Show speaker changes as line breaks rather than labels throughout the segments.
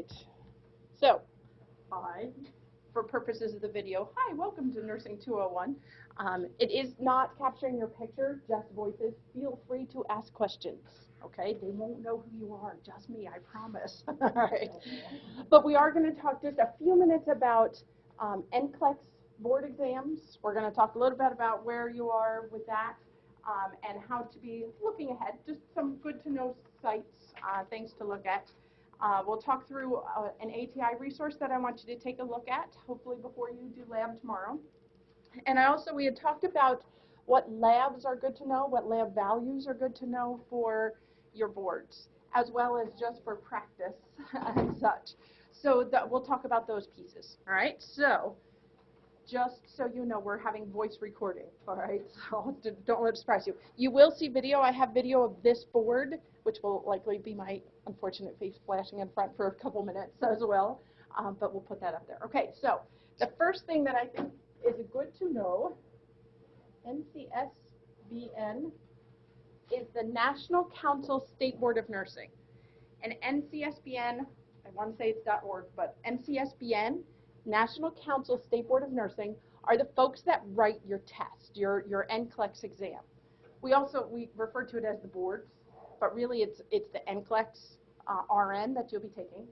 right. So, hi, for purposes of the video, hi, welcome to Nursing 201. Um, it is not capturing your picture, just voices. Feel free to ask questions, okay? They won't know who you are, just me, I promise. All right. But we are going to talk just a few minutes about um, NCLEX board exams. We're going to talk a little bit about where you are with that um, and how to be looking ahead. Just some good to know sites, uh, things to look at. Uh, we'll talk through uh, an ATI resource that I want you to take a look at, hopefully before you do lab tomorrow. And I also, we had talked about what labs are good to know, what lab values are good to know for your boards, as well as just for practice and such. So that, we'll talk about those pieces, all right? So just so you know, we're having voice recording, all right? So don't let it surprise you. You will see video. I have video of this board, which will likely be my unfortunate face flashing in front for a couple minutes as well, um, but we'll put that up there. Okay, so the first thing that I think is good to know, NCSBN is the National Council State Board of Nursing. And NCSBN, I want to say it's .org, but NCSBN National Council State Board of Nursing are the folks that write your test, your, your NCLEX exam. We also, we refer to it as the boards, but really it's, it's the NCLEX uh, RN that you'll be taking.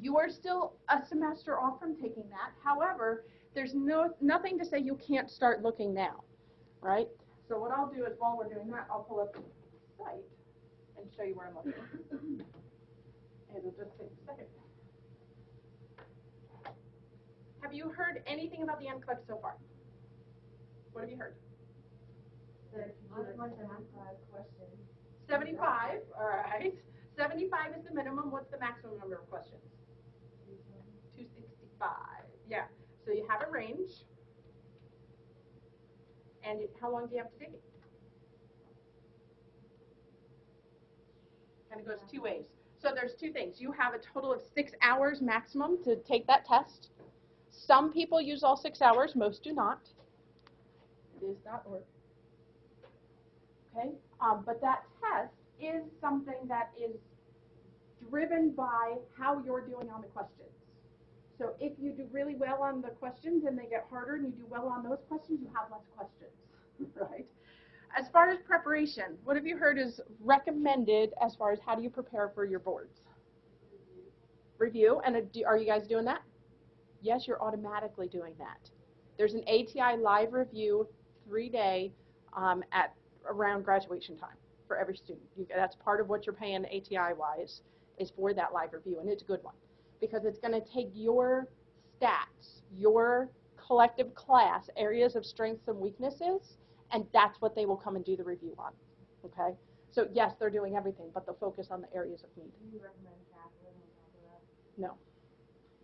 You are still a semester off from taking that. However, there's no, nothing to say you can't start looking now, right? So what I'll do is while we're doing that, I'll pull up the site and show you where I'm looking. It'll just take a second. Have you heard anything about the NCLEX so far? What have you heard?
I'd like to ask five questions.
75, all right. 75 is the minimum. What's the maximum number of questions? 265. Yeah. So you have a range. And it, how long do you have to take it? Kind of goes two ways. So there's two things. You have a total of six hours maximum to take that test. Some people use all six hours, most do not. It is not. Okay, um, but that test is something that is driven by how you're doing on the questions. So if you do really well on the questions and they get harder and you do well on those questions, you have less questions, right? As far as preparation, what have you heard is recommended as far as how do you prepare for your boards? Review, and do, are you guys doing that? Yes, you're automatically doing that. There's an ATI live review three-day um, at around graduation time for every student. You, that's part of what you're paying ATI-wise is for that live review, and it's a good one because it's going to take your stats, your collective class, areas of strengths and weaknesses, and that's what they will come and do the review on. Okay? So yes, they're doing everything, but they'll focus on the areas of need.
Do you recommend Kaplan on top of that?
No.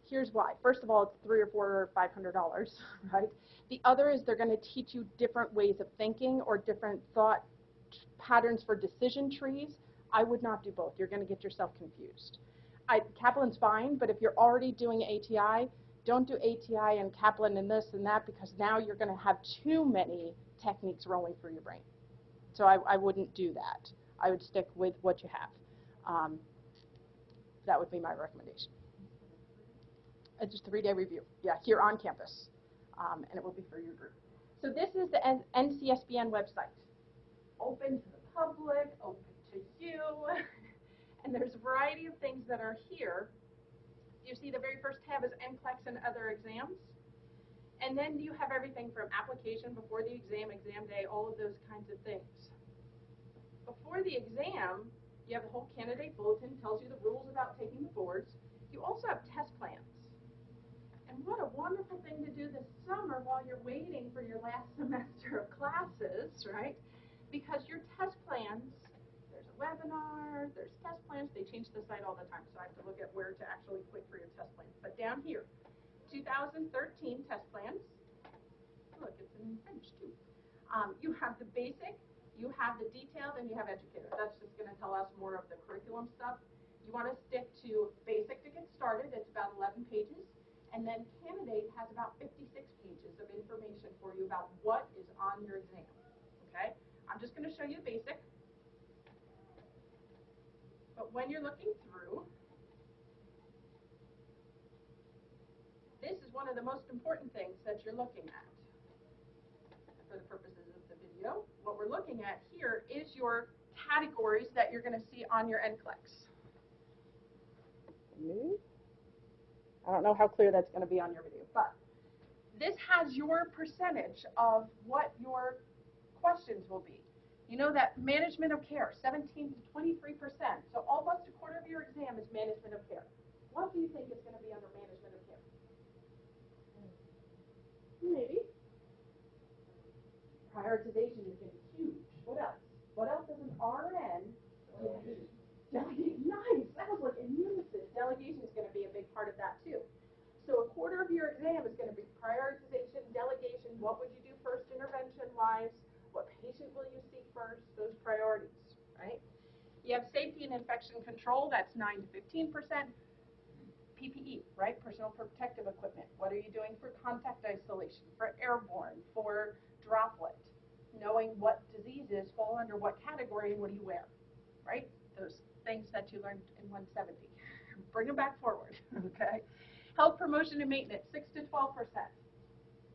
Here's why. First of all, it's three or four or five hundred dollars, right? The other is they're going to teach you different ways of thinking or different thought patterns for decision trees. I would not do both. You're going to get yourself confused. I, Kaplan's fine, but if you're already doing ATI, don't do ATI and Kaplan and this and that because now you're going to have too many techniques rolling through your brain. So I, I wouldn't do that. I would stick with what you have. Um, that would be my recommendation. It's just a three-day review. Yeah, here on campus, um, and it will be for your group. So this is the NCSBN website. Open to the public, open you, and there's a variety of things that are here. You see the very first tab is NCLEX and other exams. And then you have everything from application before the exam, exam day, all of those kinds of things. Before the exam, you have the whole candidate bulletin, tells you the rules about taking the boards. You also have test plans. And what a wonderful thing to do this summer while you're waiting for your last semester of classes, right? Because your test plans, webinar, there's test plans, they change the site all the time, so I have to look at where to actually click for your test plans. But down here, 2013 test plans, look, it's in French too. Um, you have the basic, you have the detailed, and you have educator. That's just going to tell us more of the curriculum stuff. You want to stick to basic to get started, it's about 11 pages. And then candidate has about 56 pages of information for you about what is on your exam. Okay? I'm just going to show you basic. But when you're looking through, this is one of the most important things that you're looking at for the purposes of the video. What we're looking at here is your categories that you're going to see on your NCLEX. I don't know how clear that's going to be on your video, but this has your percentage of what your questions will be. You know that management of care, 17 to 23 percent. So almost a quarter of your exam is management of care. What do you think is going to be under management of care? Hmm. Maybe. Prioritization is going to be huge. What else? What else is an RN? Delegate. Nice. That was like in unison. Delegation is going to be a big part of that too. So a quarter of your exam is going to be prioritization, delegation. What would you do first intervention wise? What patient will you see first? Those priorities, right? You have safety and infection control. That's 9 to 15 percent. PPE, right? Personal protective equipment. What are you doing for contact isolation, for airborne, for droplet? Knowing what diseases fall under what category and what do you wear, right? Those things that you learned in 170. Bring them back forward, okay? Health promotion and maintenance, 6 to 12 percent.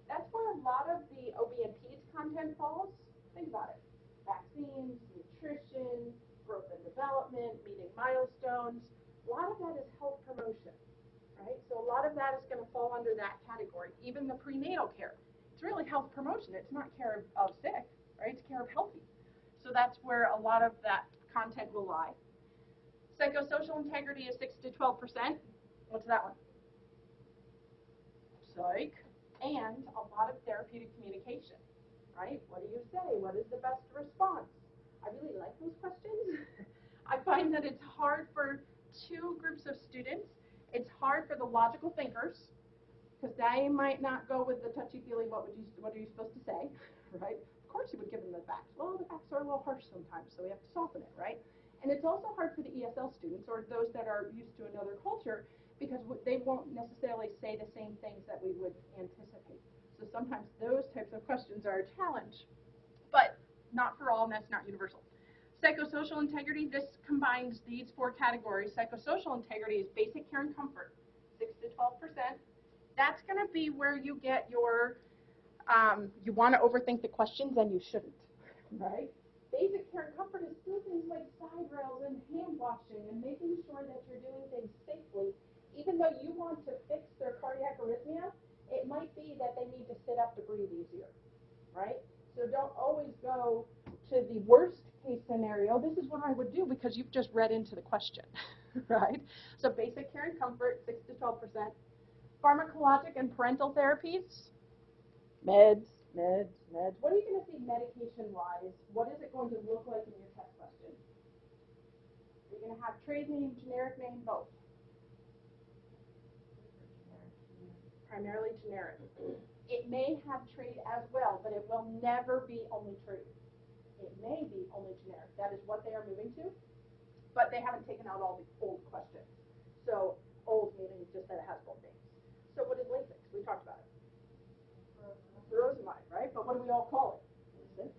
That's where a lot of the OB and content falls. Think about it. Vaccines, nutrition, growth and development, meeting milestones. A lot of that is health promotion right? So a lot of that is going to fall under that category. Even the prenatal care, it's really health promotion. It's not care of, sick, right? It's care of healthy. So that's where a lot of that content will lie. Psychosocial integrity is 6 to 12 percent. What's that one? Psych. And a lot of therapeutic communication, right? What do you say? What is the best response? I really like those questions. I find that it's hard for two groups of students it's hard for the logical thinkers because they might not go with the touchy-feely, what would you, what are you supposed to say, right? Of course you would give them the facts. Well, the facts are a little harsh sometimes, so we have to soften it, right? And it's also hard for the ESL students or those that are used to another culture because they won't necessarily say the same things that we would anticipate. So sometimes those types of questions are a challenge, but not for all, and that's not universal. Psychosocial integrity, this combines these four categories. Psychosocial integrity is basic care and comfort, 6 to 12%. That's going to be where you get your, um, you want to overthink the questions and you shouldn't, right? Basic care and comfort is still things like side rails and hand washing and making sure that you're doing things safely. Even though you want to fix their cardiac arrhythmia, it might be to breathe easier, right? So don't always go to the worst case scenario, this is what I would do because you've just read into the question, right? So basic care and comfort, 6 to 12%. Pharmacologic and parental therapies, meds, meds, meds. What are you going to see medication-wise? What is it going to look like in your test question? Are You're going to have trade name, generic name, both. Primarily generic. It may have trade as well, but it will never be only trade it may be only generic. That is what they are moving to, but they haven't taken out all the old questions. So old meaning just that it has both names. So what is Lasix? We talked about it. Furosemide, right? But what do we all call it? Lasix,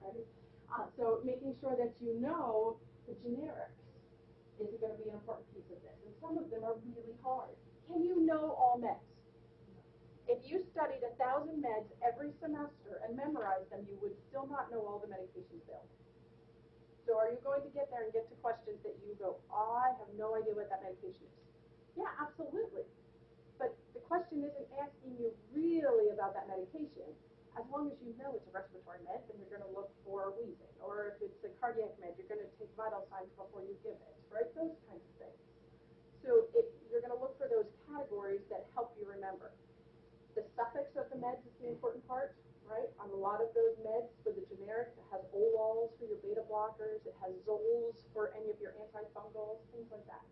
right? Uh, so making sure that you know the generics is going to be an important piece of this. And some of them are really hard. Can you know all meds? If you studied a thousand meds every semester and memorized them, you would still not know all the medications available. So are you going to get there and get to questions that you go, I have no idea what that medication is? Yeah, absolutely. But the question isn't asking you really about that medication. As long as you know it's a respiratory med, then you're going to look for wheezing. Or if it's a cardiac med, you're going to take vital signs before you give it, right? Those kinds of things. So it, you're going to look for those categories that help you remember. The suffix of the meds is the important part, right? On a lot of those meds for the generic, it has olols for your beta blockers, it has zols for any of your antifungals, things like that.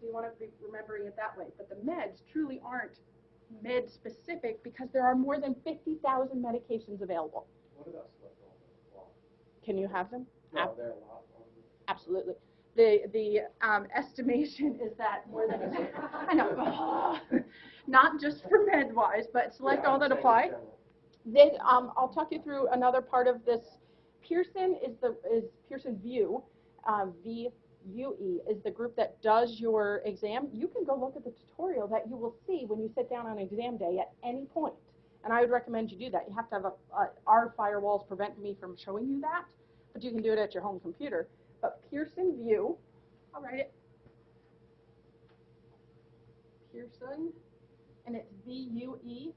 So you want to be remembering it that way. But the meds truly aren't med specific because there are more than 50,000 medications available.
What about?
Can you have them?
No, there are a lot of them.
Absolutely. The the um, estimation is that more than I know, not just for med-wise, but select
Yeah,
all that apply. This, um, I'll talk you through another part of this. Pearson is the is Pearson VUE, um, V UE is the group that does your exam. You can go look at the tutorial that you will see when you sit down on exam day at any point. And I would recommend you do that. You have to have a, our firewalls prevent me from showing you that, but you can do it at your home computer. But Pearson VUE, I'll write it. Pearson, and it's V-U-E,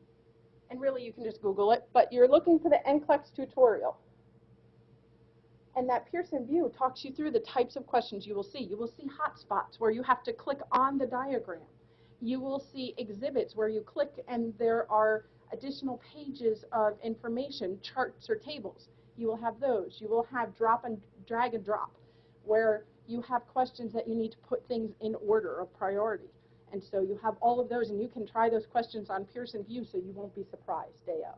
and really you can just Google it, but you're looking for the NCLEX tutorial. And that Pearson VUE talks you through the types of questions you will see. You will see hotspots where you have to click on the diagram. You will see exhibits where you click and there are additional pages of information, charts or tables. You will have those. You will have drop and drag and drop where you have questions that you need to put things in order of priority. And so you have all of those and you can try those questions on Pearson VUE so you won't be surprised day of.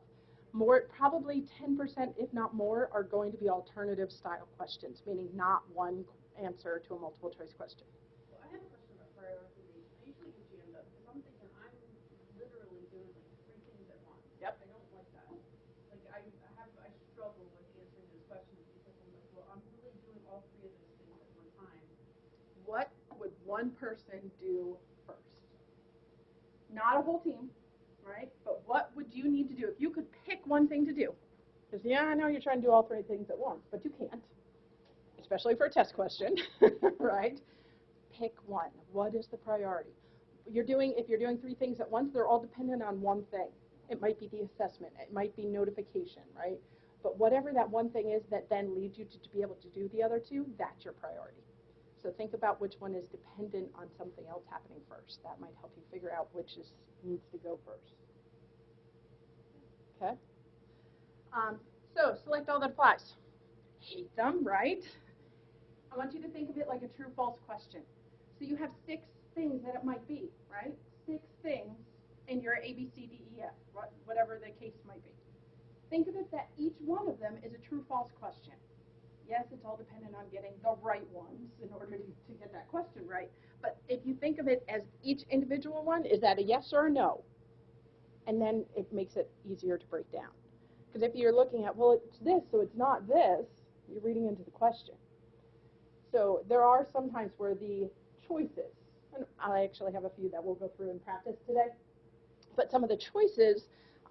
More, probably 10%, if not more, are going to be alternative style questions, meaning not one answer to a multiple choice question.
Well, I have a question about prioritization. I usually get jammed up because I'm thinking I'm literally doing like three things at once.
Yep.
I don't like that. Like I, I have, I struggle with answering those questions because I'm like, well, I'm really doing all three of those things at one time.
What would one person do first? Not a whole team, right? But what would you need to do if you could pick one thing to do? Because yeah, I know you're trying to do all three things at once, but you can't, especially for a test question, right? Pick one. What is the priority? You're doing if you're doing three things at once, they're all dependent on one thing. It might be the assessment, it might be notification, right? But whatever that one thing is that then leads you to, to be able to do the other two, that's your priority. So think about which one is dependent on something else happening first. That might help you figure out which is needs to go first. Okay? Um, so select all that applies. Hate them, right? I want you to think of it like a true-false question. So you have six things that it might be, right? Six things in your A, B, C, D, E, F, what- whatever the case might be. Think of it that each one of them is a true-false question. Yes, it's all dependent on getting the right ones in order to, to get that question right. But if you think of it as each individual one, is that a yes or a no? And then it makes it easier to break down. Because if you're looking at, well, it's this, so it's not this, you're reading into the question. So there are some times where the choices, and I actually have a few that we'll go through in practice today, but some of the choices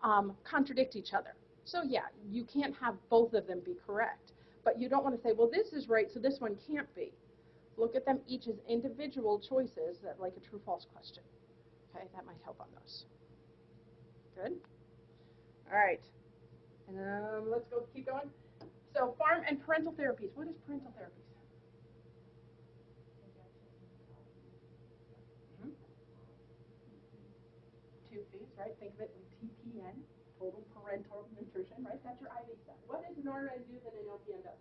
um, contradict each other. So yeah, you can't have both of them be correct. But you don't want to say, well, this is right, so this one can't be. Look at them each as individual choices, that like a true-false question. Okay, that might help on those. Good. All right. And um, let's go. Keep going. So pharm and parental therapies. What is parental therapies? Mhm. Two fees, right? Think of it like TPN, total parental nutrition, right? That's your IV stuff. What does an RN do that an LPN does?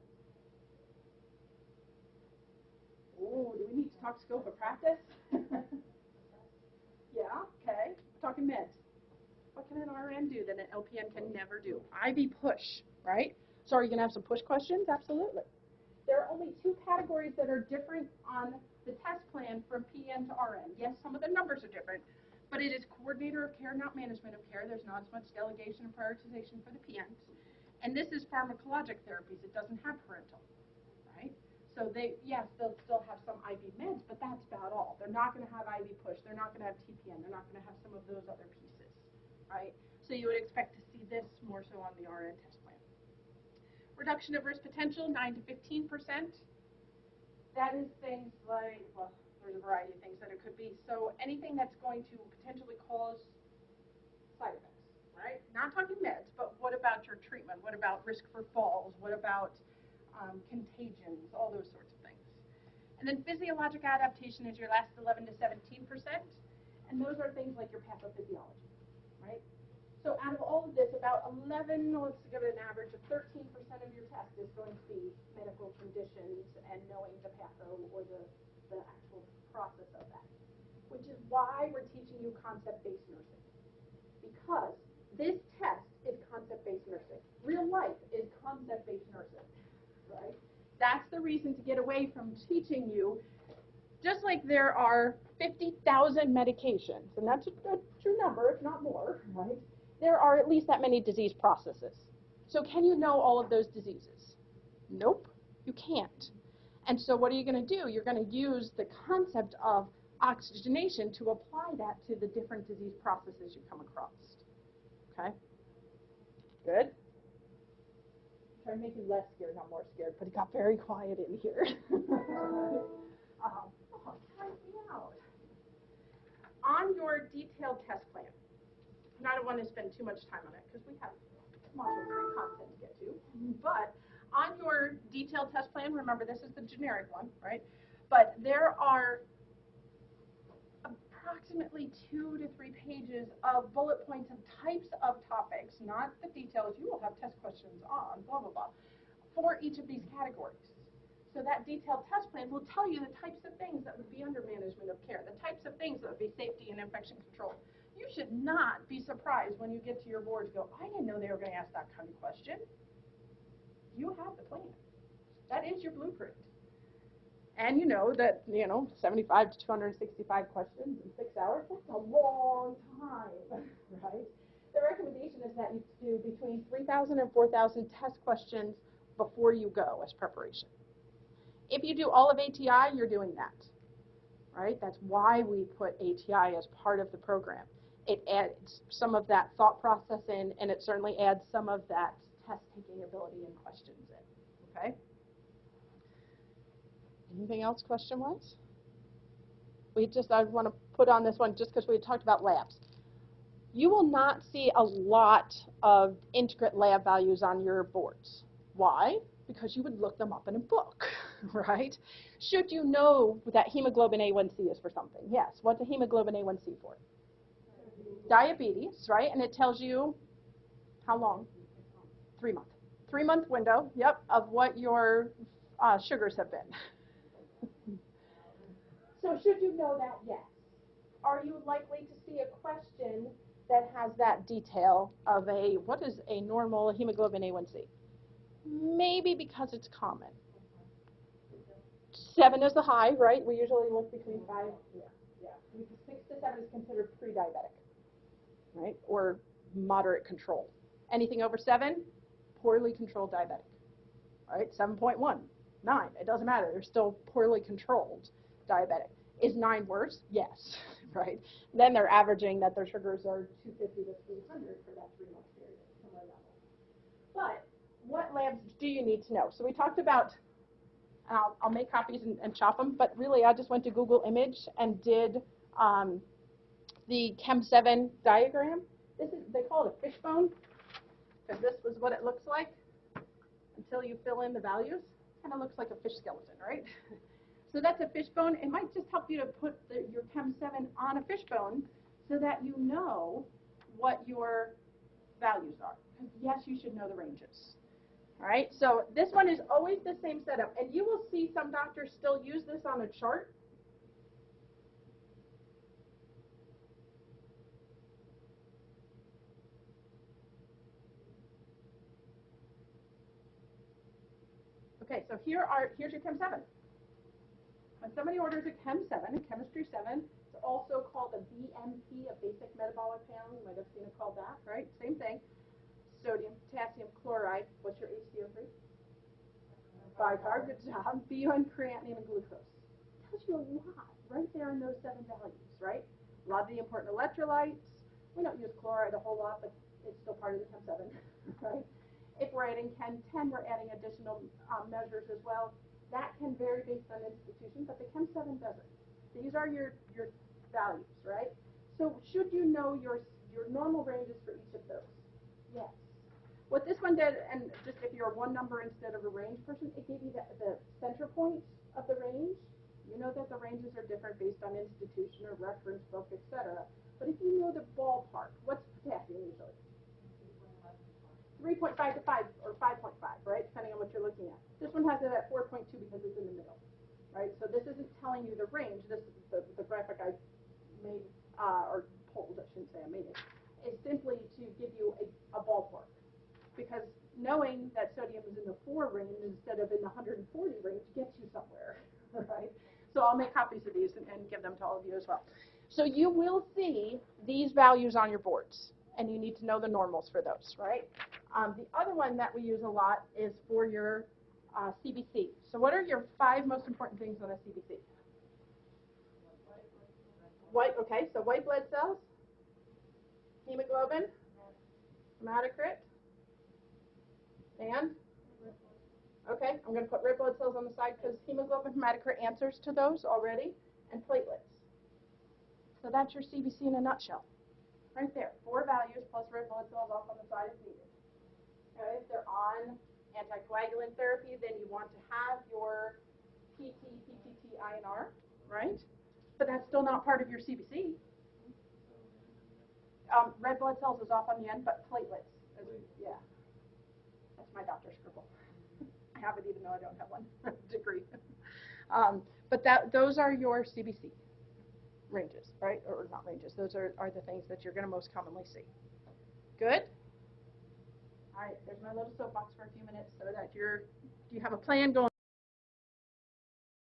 Oh, scope of practice? yeah, okay. Talking meds. What can an RN do that an LPN can never do? IV push, right? So are you going to have some push questions? Absolutely. There are only two categories that are different on the test plan from PN to RN. Yes, some of the numbers are different, but it is coordinator of care, not management of care. There's not as much delegation and prioritization for the PNs. And this is pharmacologic therapies. It doesn't have parental? So they, yes, they'll still have some IV meds, but that's about all. They're not going to have IV push. They're not going to have TPN. They're not going to have some of those other pieces, right? So you would expect to see this more so on the RN test plan. Reduction of risk potential, 9 to 15 percent. That is things like, well, there's a variety of things that it could be. So anything that's going to potentially cause side effects, right? Not talking meds, but what about your treatment? What about risk for falls? What about um, contagions? All those sorts of things. And then physiologic adaptation is your last 11 to 17 percent. And those are things like your pathophysiology, right? So out of all of this, about 11, let's give it an average of 13% of your test is going to be medical conditions and knowing the patho or the, the actual process of that. Which is why we're teaching you concept-based nursing. Because this test is concept-based nursing. Real life is concept-based nursing? That's the reason to get away from teaching you just like there are 50,000 medications, and that's a, a true number, if not more, right? there are at least that many disease processes. So can you know all of those diseases? Nope, you can't. And so what are you going to do? You're going to use the concept of oxygenation to apply that to the different disease processes you come across. Okay? Good? Try to make you less scared, not more scared, but it got very quiet in here. um, oh, out. On your detailed test plan, and I don't want to spend too much time on it because we have module three content to get to, but on your detailed test plan, remember this is the generic one, right? But there are approximately two to three pages of bullet points of types of topics, not the details you will have test questions on, blah, blah, blah, for each of these categories. So that detailed test plan will tell you the types of things that would be under management of care, the types of things that would be safety and infection control. You should not be surprised when you get to your board to go, I didn't know they were going to ask that kind of question. You have the plan. That is your blueprint. And you know that, you know, 75 to 265 questions in six hours, that's a long time, right? The recommendation is that you do between 3,000 and 4,000 test questions before you go as preparation. If you do all of ATI, you're doing that, right? That's why we put ATI as part of the program. It adds some of that thought process in, and it certainly adds some of that test-taking ability and questions in, okay? Anything else question-wise? We just, I want to put on this one just because we talked about labs. You will not see a lot of integrate lab values on your boards. Why? Because you would look them up in a book, right? Should you know that hemoglobin A1C is for something? Yes. What's a hemoglobin A1C for? Diabetes, right? And it tells you how long? Three month. Three month window, yep, of what your uh, sugars have been. so should you know that? Yes. Are you likely to see a question that has that detail of a, what is a normal hemoglobin A1C? Maybe because it's common. Seven is the high, right? We usually look between five, yeah, yeah. Six to seven is considered pre-diabetic, right? Or moderate control. Anything over seven, poorly controlled diabetic, right? 7.1, nine, it doesn't matter. They're still poorly controlled diabetic. Is nine worse? Yes, right? Then they're averaging that their sugars are 250 to 300 for that three month period, somewhere. But what labs do you need to know? So we talked about, I'll, I'll make copies and, and chop them, but really I just went to Google Image and did um, the Chem7 diagram. This is, they call it a fishbone, because this was what it looks like until you fill in the values. Kind of looks like a fish skeleton, right? So that's a fishbone. It might just help you to put the, your Chem 7 on a fishbone so that you know what your values are. Yes, you should know the ranges. All right, so this one is always the same setup. And you will see some doctors still use this on a chart. Okay, so here are, here's your Chem 7. When somebody orders a Chem 7, a Chemistry 7, it's also called a BMP, a basic metabolic panel. You might have seen it called that, right? Same thing. Sodium, potassium, chloride. What's your HCO3? Bicarb, good job. BUN, creatinine, and glucose. Tells you a lot right there in those seven values, right? A lot of the important electrolytes. We don't use chloride a whole lot, but it's still part of the Chem 7, right? If we're adding Chem 10, we're adding additional um, measures as well. That can vary based on institution, but the Chem 7 doesn't. These are your, your values, right? So should you know your, your normal ranges for each of those? Yes. What this one did, and just if you're one number instead of a range person, it gave you the, the center points of the range. You know that the ranges are different based on institution or reference book, etc. But if you know the ballpark, what's potassium usually? 3.5 to 5 or 5.5, right? Depending on what you're looking at. This one has it at 4.2 because it's in the middle, right? So this isn't telling you the range. This is the, the graphic I made, uh, or pulled, I shouldn't say I made it, is simply to give you a, a ballpark. Because knowing that sodium is in the 4 range instead of in the 140 range gets you somewhere, right? So I'll make copies of these and, and give them to all of you as well. So you will see these values on your boards, and you need to know the normals for those, right? Um, the other one that we use a lot is for your Uh, CBC. So what are your five most important things on a CBC? White, okay, so white blood cells, hemoglobin, hematocrit, and? Okay, I'm gonna put red blood cells on the side because hemoglobin, hematocrit answers to those already, and platelets. So that's your CBC in a nutshell. Right there, four values plus red blood cells off on the side if needed. Okay, if they're on anticoagulant therapy, then you want to have your PT, PTT, INR, right? But that's still not part of your CBC. Um, red blood cells is off on the end, but platelets, is, yeah. That's my doctor's scribble. I have it even though I don't have one degree. Um, but that, those are your CBC ranges, right? Or not ranges, those are, are the things that you're gonna most commonly see. Good? All right, there's my little soapbox for a few minutes so that you're, you have a plan going